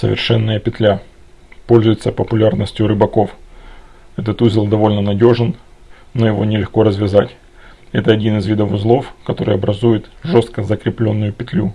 Совершенная петля. Пользуется популярностью рыбаков. Этот узел довольно надежен, но его нелегко развязать. Это один из видов узлов, который образует жестко закрепленную петлю.